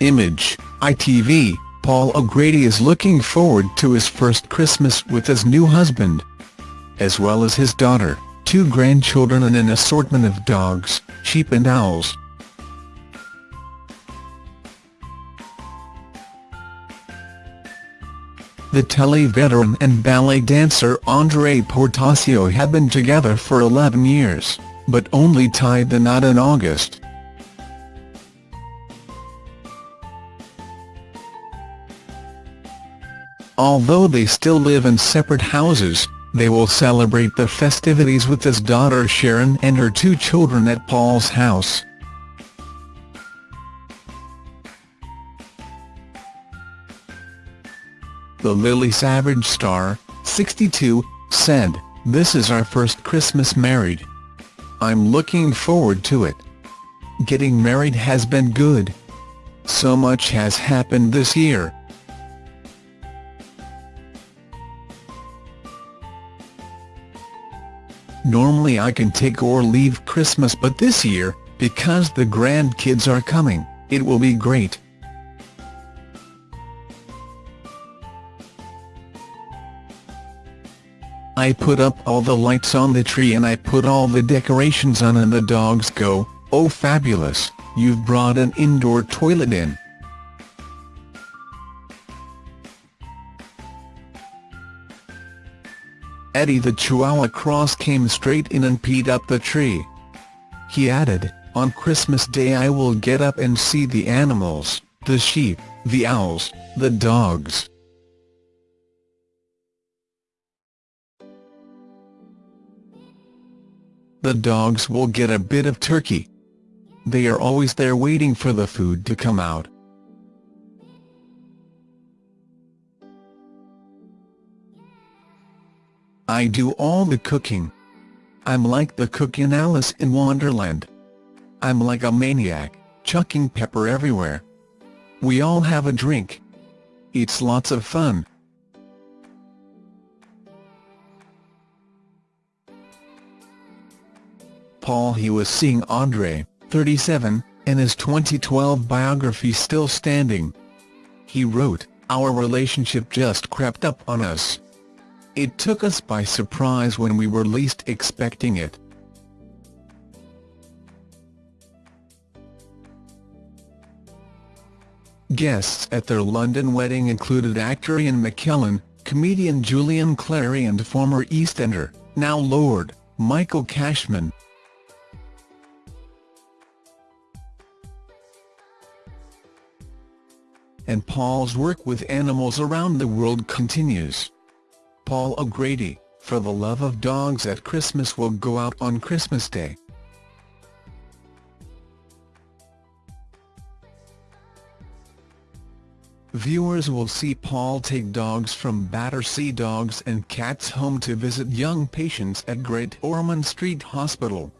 Image, ITV, Paul O'Grady is looking forward to his first Christmas with his new husband. As well as his daughter, two grandchildren and an assortment of dogs, sheep and owls. The telly veteran and ballet dancer André Portasio had been together for 11 years, but only tied the knot in August. Although they still live in separate houses, they will celebrate the festivities with his daughter Sharon and her two children at Paul's house. The Lily Savage star, 62, said, This is our first Christmas married. I'm looking forward to it. Getting married has been good. So much has happened this year. Normally I can take or leave Christmas but this year, because the grandkids are coming, it will be great. I put up all the lights on the tree and I put all the decorations on and the dogs go, oh fabulous, you've brought an indoor toilet in. Eddie the Chihuahua Cross came straight in and peed up the tree. He added, on Christmas Day I will get up and see the animals, the sheep, the owls, the dogs. The dogs will get a bit of turkey. They are always there waiting for the food to come out. I do all the cooking. I'm like the cook in Alice in Wonderland. I'm like a maniac, chucking pepper everywhere. We all have a drink. It's lots of fun. Paul he was seeing André, 37, in his 2012 biography Still Standing. He wrote, Our relationship just crept up on us. It took us by surprise when we were least expecting it. Guests at their London wedding included actor Ian McKellen, comedian Julian Clary and former EastEnder, now Lord, Michael Cashman. And Paul's work with animals around the world continues. Paul O'Grady, For the Love of Dogs at Christmas will go out on Christmas Day. Viewers will see Paul take dogs from Battersea Dogs and Cats Home to visit young patients at Great Ormond Street Hospital.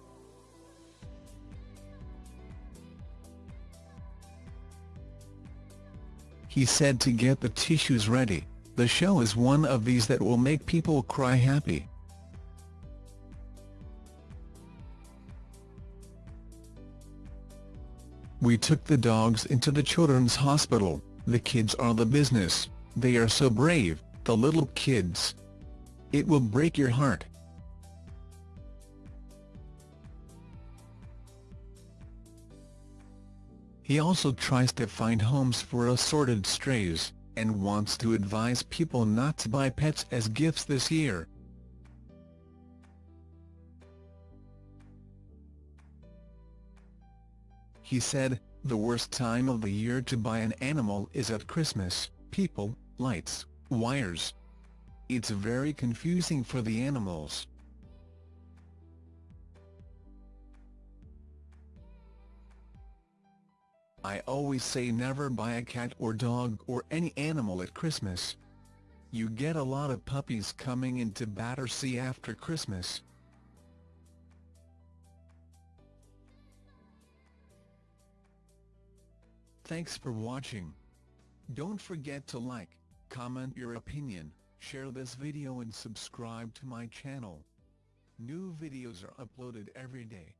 He said to get the tissues ready. The show is one of these that will make people cry happy. We took the dogs into the children's hospital, the kids are the business, they are so brave, the little kids. It will break your heart. He also tries to find homes for assorted strays and wants to advise people not to buy pets as gifts this year. He said, the worst time of the year to buy an animal is at Christmas, people, lights, wires. It's very confusing for the animals. I always say never buy a cat or dog or any animal at Christmas. You get a lot of puppies coming into Battersea after Christmas. Thanks for watching. Don't forget to like, comment your opinion, share this video and subscribe to my channel. New videos are uploaded every day.